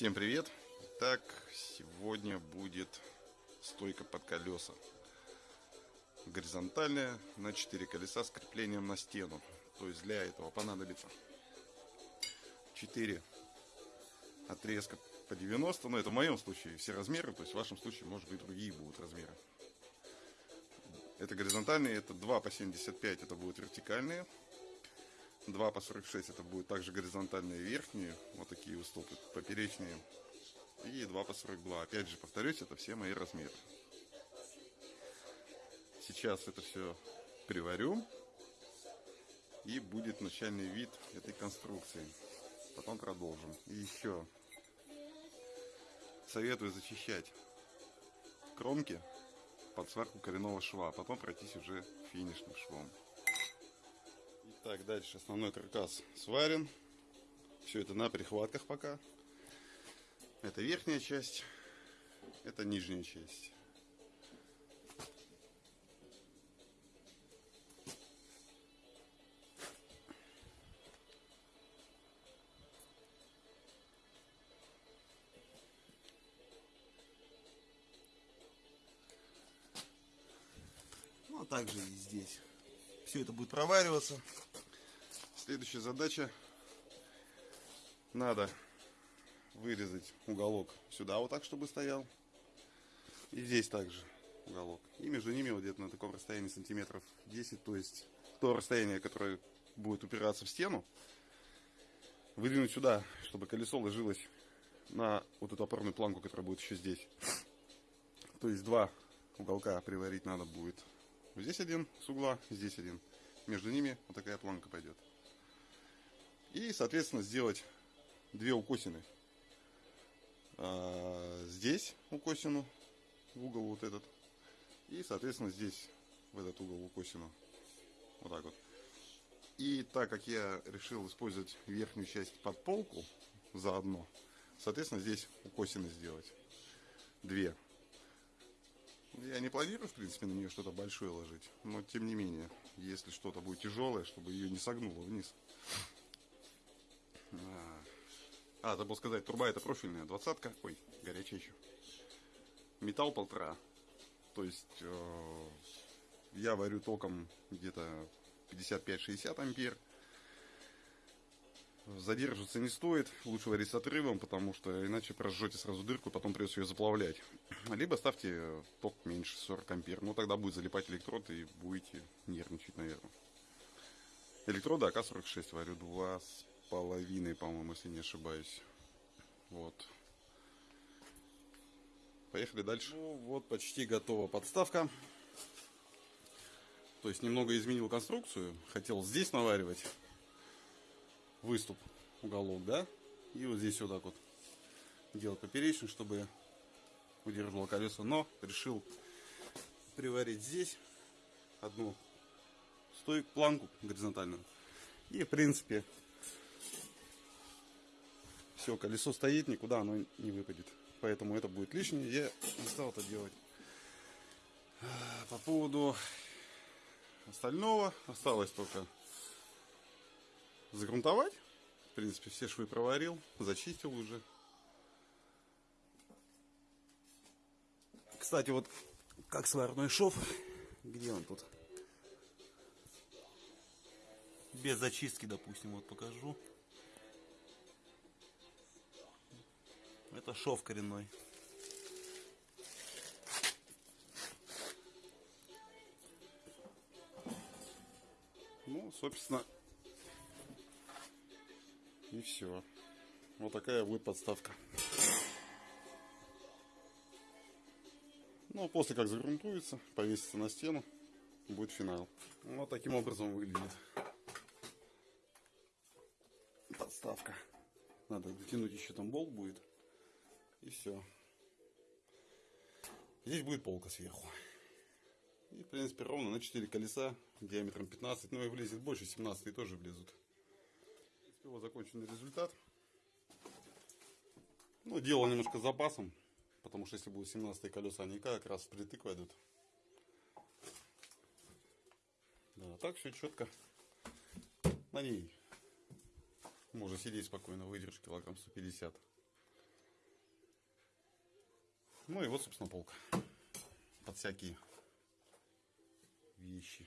Всем привет! Так, сегодня будет стойка под колеса. Горизонтальная на 4 колеса с креплением на стену. То есть для этого понадобится 4 отрезка по 90, но это в моем случае все размеры, то есть в вашем случае может быть другие будут размеры. Это горизонтальные, это 2 по 75, это будут вертикальные. 2 по 46 это будет также горизонтальные верхние, вот такие уступы, поперечные. И 2 по 42. Опять же, повторюсь, это все мои размеры. Сейчас это все приварю. И будет начальный вид этой конструкции. Потом продолжим. И еще советую зачищать кромки под сварку коренного шва, а потом пройтись уже финишным швом. Итак, дальше основной каркас сварен. Все это на прихватках пока. Это верхняя часть, это нижняя часть. Ну, а также и здесь. Все это будет провариваться. Следующая задача. Надо вырезать уголок сюда вот так, чтобы стоял. И здесь также уголок. И между ними вот где-то на таком расстоянии сантиметров 10, то есть то расстояние, которое будет упираться в стену, выдвинуть сюда, чтобы колесо ложилось на вот эту опорную планку, которая будет еще здесь. То есть два уголка приварить надо будет Здесь один с угла, здесь один. Между ними вот такая планка пойдет. И, соответственно, сделать две укосины. А, здесь укосину, в угол вот этот. И, соответственно, здесь, в этот угол укосину. Вот так вот. И так как я решил использовать верхнюю часть под полку заодно, соответственно, здесь укосины сделать. Две. Я не планирую, в принципе, на нее что-то большое ложить. Но, тем не менее, если что-то будет тяжелое, чтобы ее не согнуло вниз. А, забыл сказать, труба это профильная, двадцатка. Ой, горячая еще. Металл полтора. То есть, э, я варю током где-то 55-60 ампер задерживаться не стоит, лучше варить с отрывом, потому что иначе прожжете сразу дырку, потом придется ее заплавлять. Либо ставьте ток меньше 40 ампер, ну тогда будет залипать электрод и будете нервничать, наверное. Электроды АК-46 варю два с половиной, по-моему, если не ошибаюсь. Вот. Поехали дальше. Ну вот, почти готова подставка. То есть немного изменил конструкцию. Хотел здесь наваривать выступ, уголок, да, и вот здесь вот так вот делать поперечный, чтобы удерживало колесо, но решил приварить здесь одну стойку, планку горизонтальную, и в принципе все, колесо стоит, никуда оно не выпадет, поэтому это будет лишнее, я не стал это делать. По поводу остального осталось только загрунтовать. В принципе, все швы проварил, зачистил уже. Кстати, вот как сварной шов, где он тут? Без зачистки, допустим, вот покажу. Это шов коренной. Ну, собственно, и все. Вот такая будет подставка. Ну, после как загрунтуется, повесится на стену, будет финал. Вот таким образом выглядит подставка. Надо дотянуть еще там болт будет. И все. Здесь будет полка сверху. И, в принципе, ровно на 4 колеса диаметром 15. Ну и влезет больше, 17 тоже влезут вот законченный результат. Ну, делал немножко с запасом, потому что если будут 17 колеса, они как раз впритык войдут. Да, так все четко. На ней можно сидеть спокойно, выдержь килограмм 150. Ну и вот, собственно, полка. Под всякие вещи.